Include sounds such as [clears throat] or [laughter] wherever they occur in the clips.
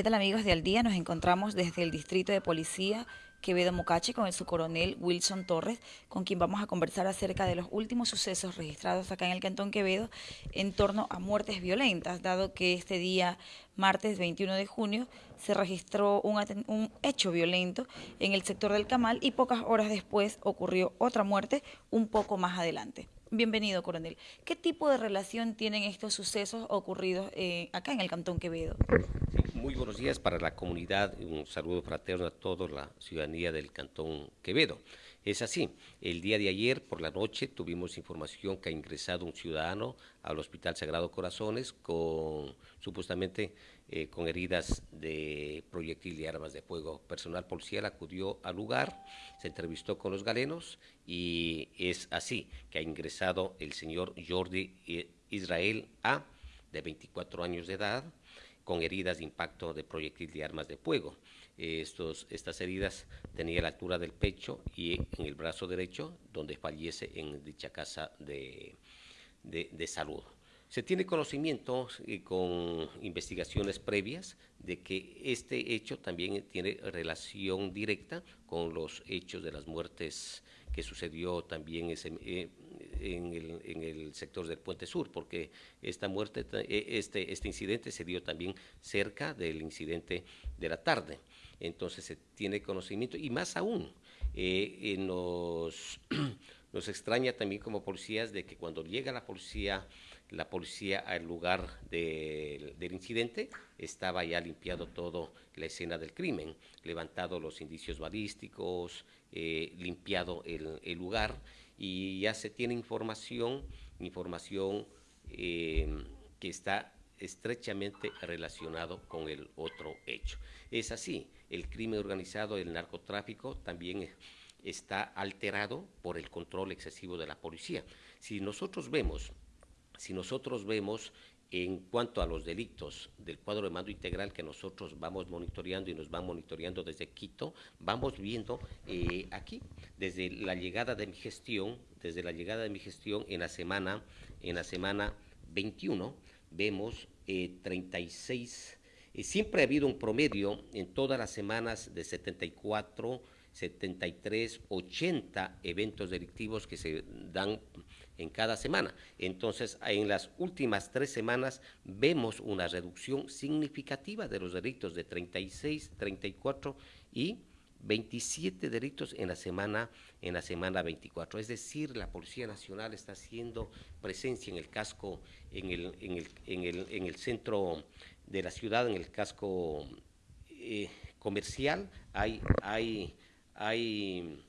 ¿Qué tal amigos de Al Día? Nos encontramos desde el Distrito de Policía Quevedo Mocache con el subcoronel Wilson Torres, con quien vamos a conversar acerca de los últimos sucesos registrados acá en el Cantón Quevedo en torno a muertes violentas, dado que este día, martes 21 de junio, se registró un, un hecho violento en el sector del Camal y pocas horas después ocurrió otra muerte un poco más adelante. Bienvenido, coronel. ¿Qué tipo de relación tienen estos sucesos ocurridos eh, acá en el Cantón Quevedo? muy buenos días para la comunidad, un saludo fraterno a toda la ciudadanía del Cantón Quevedo. Es así, el día de ayer por la noche tuvimos información que ha ingresado un ciudadano al Hospital Sagrado Corazones con supuestamente eh, con heridas de proyectil y armas de fuego. Personal policial acudió al lugar, se entrevistó con los galenos y es así que ha ingresado el señor Jordi Israel A, de 24 años de edad, con heridas de impacto de proyectil de armas de fuego. Estos, estas heridas tenía la altura del pecho y en el brazo derecho, donde fallece en dicha casa de, de, salud. Se tiene conocimiento y con investigaciones previas de que este hecho también tiene relación directa con los hechos de las muertes que sucedió también eh, en el, en el sector del Puente Sur, porque esta muerte, e, este, este incidente se dio también cerca del incidente de la tarde. Entonces se tiene conocimiento y más aún eh, nos, [clears throat] nos extraña también como policías de que cuando llega la policía la policía al lugar del incidente estaba ya limpiado todo la escena del crimen, levantado los indicios balísticos, eh, limpiado el, lugar y ya se tiene información, información eh, que está estrechamente relacionado con el otro hecho. Es así, el crimen organizado, el narcotráfico también está alterado por el control excesivo de la policía. Si nosotros vemos, si nosotros vemos en cuanto a los delitos del cuadro de mando integral que nosotros vamos monitoreando y nos van monitoreando desde Quito, vamos viendo eh, aquí, desde la llegada de mi gestión, desde la llegada de mi gestión en la semana, en la semana 21, vemos 36, eh, siempre ha habido un promedio en todas las semanas de 74, 73, 80 eventos delictivos que se dan en cada semana. Entonces, en las últimas tres semanas vemos una reducción significativa de los delitos de 36, 34 y 27 delitos en la semana en la semana 24. Es decir, la Policía Nacional está haciendo presencia en el casco, en el, en el, en el, en el centro de la ciudad, en el casco eh, comercial. Hay, hay, hay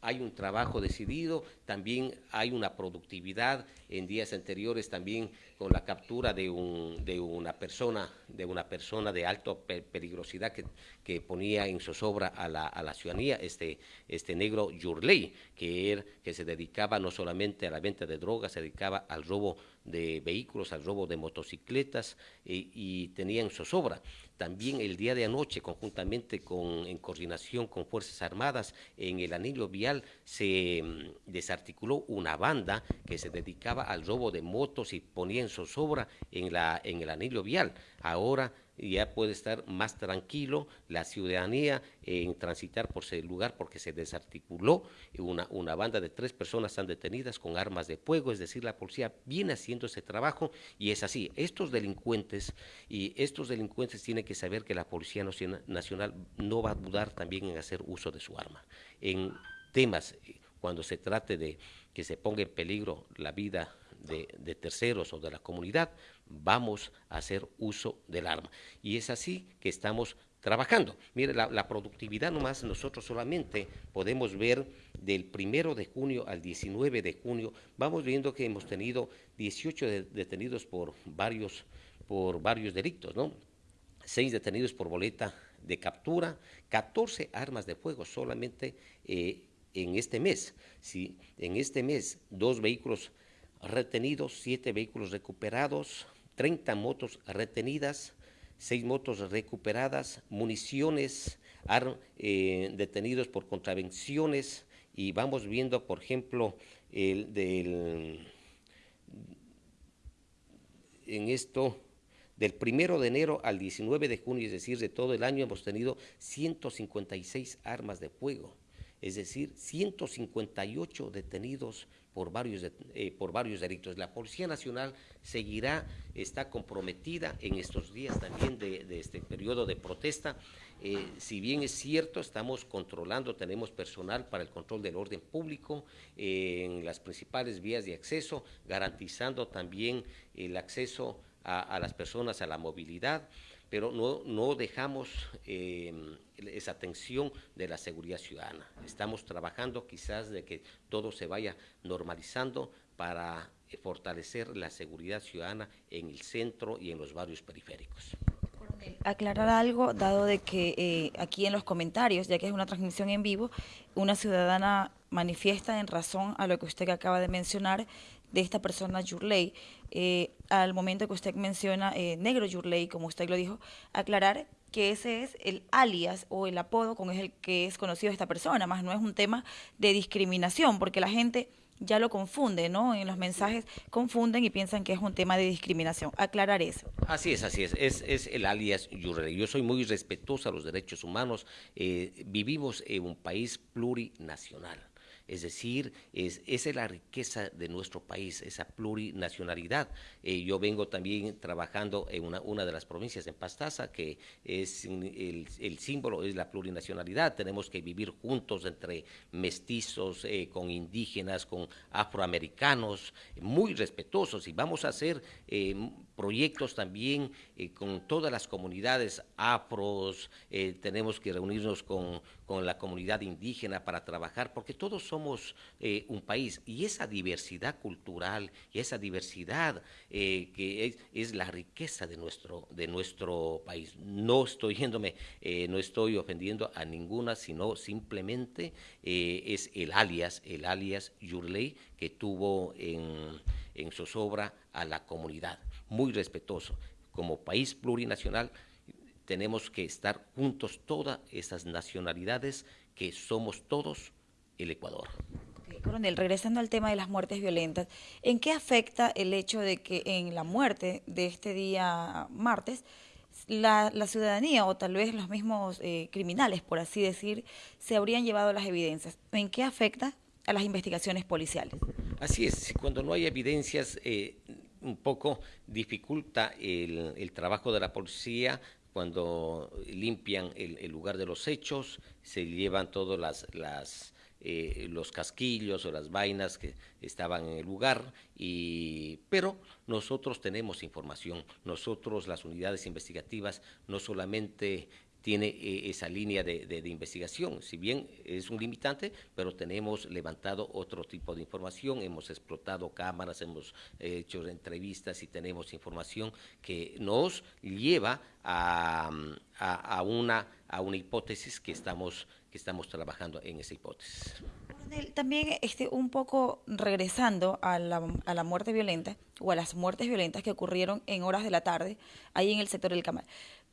hay un trabajo decidido, también hay una productividad. En días anteriores también con la captura de, un, de una persona de una persona de alta peligrosidad que, ponía en zozobra a la, a la ciudadanía, este, este negro Yurley, que, que se dedicaba no solamente a la venta de drogas, se dedicaba al robo de vehículos, al robo de motocicletas y, y tenía en zozobra. También el día de anoche, conjuntamente con, en coordinación con Fuerzas Armadas, en el anillo vial se mm, desarticuló una banda que se dedicaba al robo de motos y ponía en zozobra en, la, en el anillo vial. Ahora ya puede estar más tranquilo la ciudadanía en transitar por ese lugar porque se desarticuló una, una banda de tres personas están detenidas con armas de fuego, es decir, la policía viene haciendo ese trabajo y es así. Estos delincuentes y estos delincuentes tienen que saber que la Policía Nacional no va a dudar también en hacer uso de su arma. En temas, eh, cuando se trate de que se ponga en peligro la vida de, terceros o de la comunidad, vamos a hacer uso del arma. Y es así que estamos trabajando. Mire, la, productividad nomás nosotros solamente podemos ver del primero de junio al 19 de junio, vamos viendo que hemos tenido 18 detenidos por varios, por varios delitos, ¿no? Seis detenidos por boleta de captura, 14 armas de fuego solamente eh, en este mes. ¿sí? En este mes, dos vehículos retenidos, siete vehículos recuperados, 30 motos retenidas, seis motos recuperadas, municiones eh, detenidos por contravenciones y vamos viendo, por ejemplo, el del, en esto Del primero de enero al 19 de junio, es decir, de todo el año, hemos tenido 156 armas de fuego, es decir, 158 detenidos por varios, eh, por varios delitos. La Policía Nacional seguirá, está comprometida en estos días también de, este periodo de protesta. Eh, si bien es cierto, estamos controlando, tenemos personal para el control del orden público eh, en las principales vías de acceso, garantizando también el acceso a las personas a la movilidad pero no, no dejamos eh, esa atención de la seguridad ciudadana. Estamos trabajando quizás de que todo se vaya normalizando para fortalecer la seguridad ciudadana en el centro y en los barrios periféricos. Aclarar algo, dado de que eh, aquí en los comentarios, ya que es una transmisión en vivo, una ciudadana manifiesta en razón a lo que usted acaba de mencionar de esta persona Yurley, eh, al momento que usted menciona eh, negro Yurley, como usted lo dijo, aclarar que ese es el alias o el apodo con el que es conocido esta persona, más no es un tema de discriminación, porque la gente ya lo confunde, ¿no? En los mensajes confunden y piensan que es un tema de discriminación. Aclarar eso. Así es, así es. Es, es el alias Yurley. Yo soy muy respetuosa a los derechos humanos. Eh, vivimos en un país plurinacional es decir, es, esa es la riqueza de nuestro país, esa plurinacionalidad. Eh, yo vengo también trabajando en una, de las provincias, en Pastaza, que es el, símbolo es la plurinacionalidad. Tenemos que vivir juntos entre mestizos, eh, con indígenas, con afroamericanos, muy respetuosos. Y vamos a eh, proyectos también con todas las comunidades afros, tenemos que reunirnos con, con la comunidad indígena para trabajar, porque todos somos eh, un país y esa diversidad cultural y esa diversidad eh, que es, la riqueza de nuestro, de nuestro país. No estoy yéndome, eh, no estoy ofendiendo a ninguna, sino simplemente es el alias, el alias Yurley que tuvo en, en zozobra a la comunidad. Muy respetuoso. Como país plurinacional, tenemos que estar juntos todas esas nacionalidades que somos todos el Ecuador. coronel, regresando al tema de las muertes violentas, ¿en qué afecta el hecho de que en la muerte de este día martes la, ciudadanía o tal vez los mismos eh, criminales, por así decir, se habrían llevado las evidencias? ¿En qué afecta a las investigaciones policiales? Así es, cuando no hay evidencias, eh, un poco dificulta el, trabajo de la policía, cuando limpian el, lugar de los hechos, se llevan todas las, las eh, los casquillos o las vainas que estaban en el lugar, y, pero nosotros tenemos información, nosotros las unidades investigativas no solamente tiene eh, esa línea de, investigación. Si bien es un limitante, pero tenemos levantado otro tipo de información, hemos explotado cámaras, hemos hecho entrevistas y tenemos información que nos lleva a, a, una, a una hipótesis que estamos que estamos trabajando en esa hipótesis. También este, un poco regresando a la, a la muerte violenta o a las muertes violentas que ocurrieron en horas de la tarde ahí en el sector del Camal.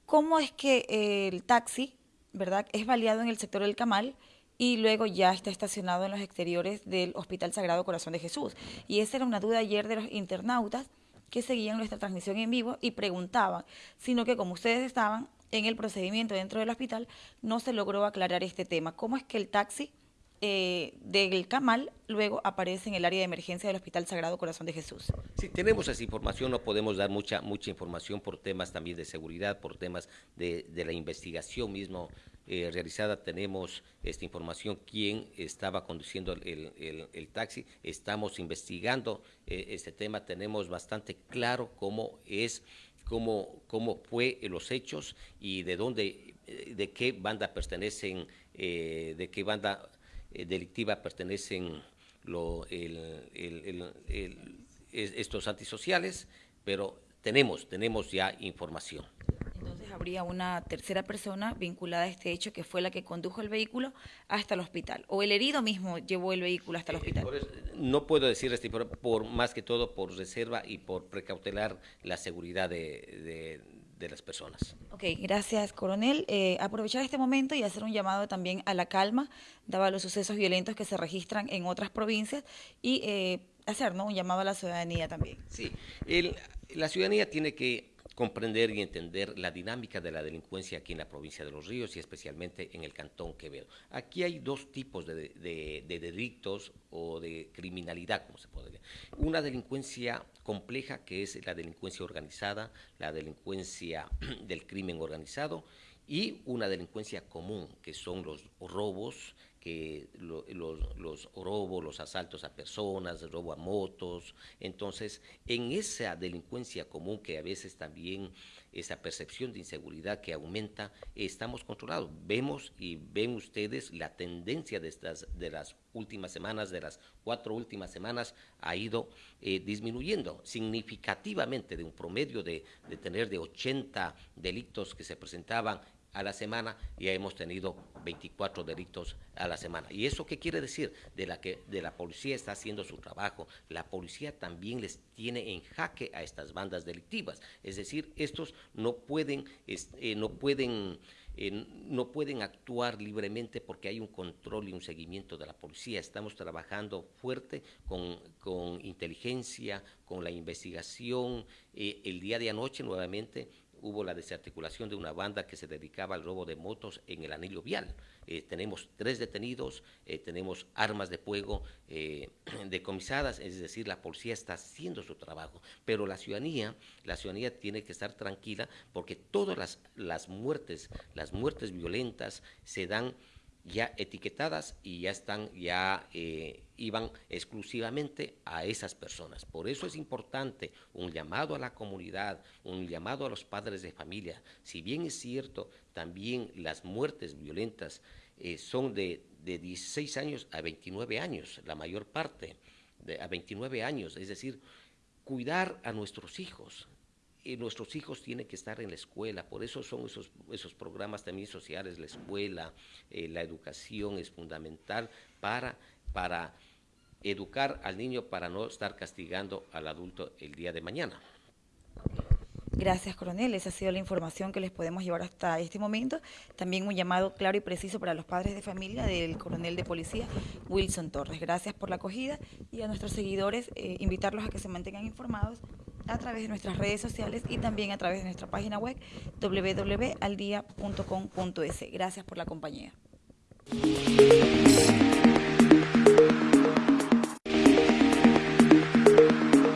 ¿Cómo es que el taxi, verdad, es baleado en el sector del Camal y luego ya está estacionado en los exteriores del Hospital Sagrado Corazón de Jesús? Y esa era una duda ayer de los internautas que seguían nuestra transmisión en vivo y preguntaban, sino que como ustedes estaban en el procedimiento dentro del hospital, no se logró aclarar este tema. ¿Cómo es que el taxi eh, del Camal luego aparece en el área de emergencia del Hospital Sagrado Corazón de Jesús. Sí, tenemos esa información, no podemos dar mucha mucha información por temas también de seguridad, por temas de, la investigación mismo eh, realizada. Tenemos esta información, quién estaba conduciendo el, taxi. Estamos investigando eh, este tema, tenemos bastante claro cómo es cómo, cómo fue los hechos y de dónde, de qué banda pertenecen, de qué banda eh, delictiva pertenecen lo, estos antisociales, pero tenemos, tenemos ya información habría una tercera persona vinculada a este hecho que fue la que condujo el vehículo hasta el hospital. O el herido mismo llevó el vehículo hasta el hospital. no puedo decir este, por, más que todo por reserva y por precautelar la seguridad de, las personas. Ok, gracias, coronel. Eh, aprovechar este momento y hacer un llamado también a la calma, dado los sucesos violentos que se registran en otras provincias, y eh, hacer ¿no? un llamado a la ciudadanía también. Sí, la ciudadanía tiene que comprender y entender la dinámica de la delincuencia aquí en la provincia de Los Ríos y especialmente en el Cantón Quevedo. Aquí hay dos tipos de, de delitos o de criminalidad, como se podría. Una delincuencia compleja que es la delincuencia organizada, la delincuencia [clears throat] del crimen organizado y una delincuencia común, que son los robos, que los, los, robos, los asaltos a personas, el robo a motos. Entonces, en esa delincuencia común que a veces también esa percepción de inseguridad que aumenta, estamos controlados. Vemos y ven ustedes la tendencia de, estas, de las últimas semanas, de las cuatro últimas semanas, ha ido eh, disminuyendo significativamente de un promedio de, de tener de 80 delitos que se presentaban a la semana, ya hemos tenido 24 delitos a la semana. ¿Y eso qué quiere decir? De la que de la policía está haciendo su trabajo. La policía también les tiene en jaque a estas bandas delictivas. Es decir, estos no pueden, eh, no pueden eh, no pueden actuar libremente porque hay un control y un seguimiento de la policía. Estamos trabajando fuerte con, con inteligencia, con la investigación. Eh, el día de anoche nuevamente hubo la desarticulación de una banda que se dedicaba al robo de motos en el anillo vial. Eh, tenemos tres detenidos, eh, tenemos armas de fuego eh, [clears throat] decomisadas, es decir, la policía está haciendo su trabajo, pero la ciudadanía, la ciudadanía tiene que estar tranquila porque todas las, las muertes, las muertes violentas se dan ya etiquetadas y ya están, ya eh, iban exclusivamente a esas personas. Por eso es importante un llamado a la comunidad, un llamado a los padres de familia. Si bien es cierto, también las muertes violentas eh, son de, de 16 años a 29 años, la mayor parte, de, a 29 años, es decir, cuidar a nuestros hijos, nuestros hijos tienen que estar en la escuela, por eso son esos, esos programas también sociales, la escuela, eh, la educación es fundamental para, para educar al niño para no estar castigando al adulto el día de mañana. Gracias, coronel. Esa ha sido la información que les podemos llevar hasta este momento. También un llamado claro y preciso para los padres de familia del coronel de policía, Wilson Torres. Gracias por la acogida y a nuestros seguidores eh, invitarlos a que se mantengan informados a través de nuestras redes sociales y también a través de nuestra página web www.aldia.com.es. Gracias por la compañía.